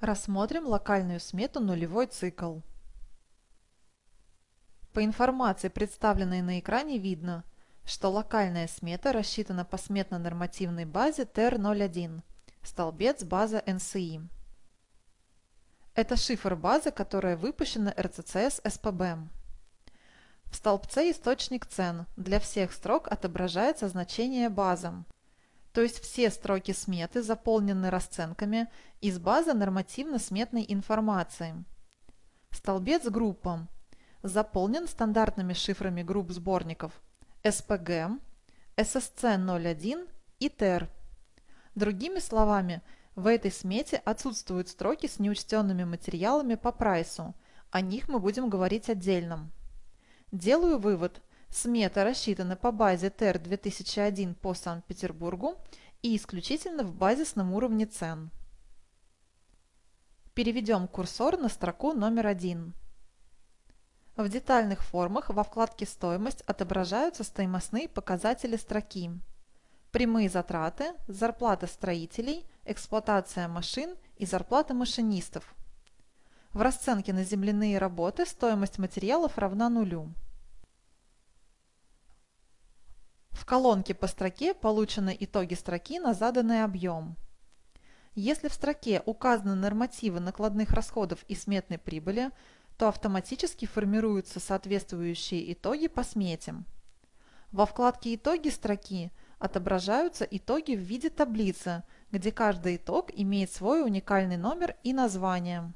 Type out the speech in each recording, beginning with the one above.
Рассмотрим локальную смету нулевой цикл. По информации, представленной на экране, видно, что локальная смета рассчитана по сметно-нормативной базе TER01, столбец база NCI. Это шифр базы, которая выпущена РЦЦС СПБ. В столбце источник цен для всех строк отображается значение базам, то есть все строки сметы заполнены расценками из базы нормативно-сметной информации. Столбец группам заполнен стандартными шифрами групп сборников SPG, SSC01 и TER. Другими словами, в этой смете отсутствуют строки с неучтенными материалами по прайсу, о них мы будем говорить отдельно. Делаю вывод, Смета рассчитана по базе ТЭР-2001 по Санкт-Петербургу и исключительно в базисном уровне цен. Переведем курсор на строку номер один. В детальных формах во вкладке «Стоимость» отображаются стоимостные показатели строки. Прямые затраты, зарплата строителей, эксплуатация машин и зарплата машинистов. В расценке на земляные работы стоимость материалов равна нулю. В колонке по строке получены итоги строки на заданный объем. Если в строке указаны нормативы накладных расходов и сметной прибыли, то автоматически формируются соответствующие итоги по смете. Во вкладке «Итоги строки» отображаются итоги в виде таблицы, где каждый итог имеет свой уникальный номер и название.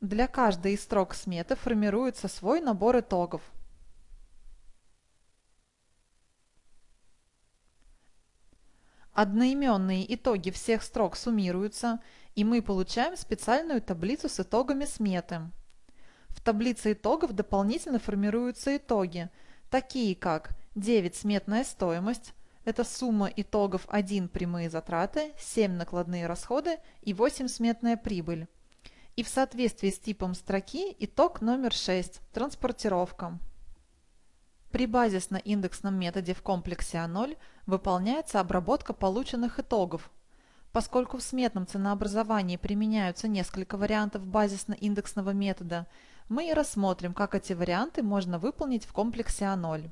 Для каждой из строк сметы формируется свой набор итогов – Одноименные итоги всех строк суммируются, и мы получаем специальную таблицу с итогами сметы. В таблице итогов дополнительно формируются итоги, такие как 9 сметная стоимость, это сумма итогов 1 прямые затраты, 7 накладные расходы и 8 сметная прибыль. И в соответствии с типом строки итог номер 6 – транспортировка. При базисно-индексном методе в комплексе А0 выполняется обработка полученных итогов. Поскольку в сметном ценообразовании применяются несколько вариантов базисно-индексного метода, мы и рассмотрим, как эти варианты можно выполнить в комплексе А0.